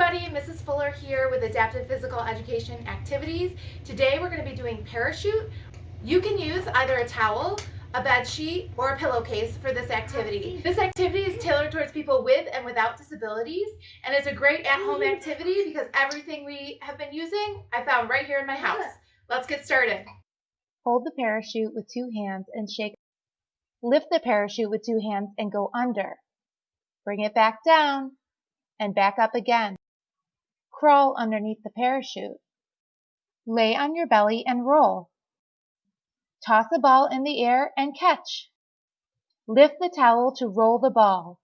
everybody, Mrs. Fuller here with Adaptive Physical Education Activities. Today we're going to be doing parachute. You can use either a towel, a bed sheet, or a pillowcase for this activity. This activity is tailored towards people with and without disabilities and it's a great at-home activity because everything we have been using I found right here in my house. Let's get started. Hold the parachute with two hands and shake. Lift the parachute with two hands and go under. Bring it back down and back up again. Crawl underneath the parachute. Lay on your belly and roll. Toss a ball in the air and catch. Lift the towel to roll the ball.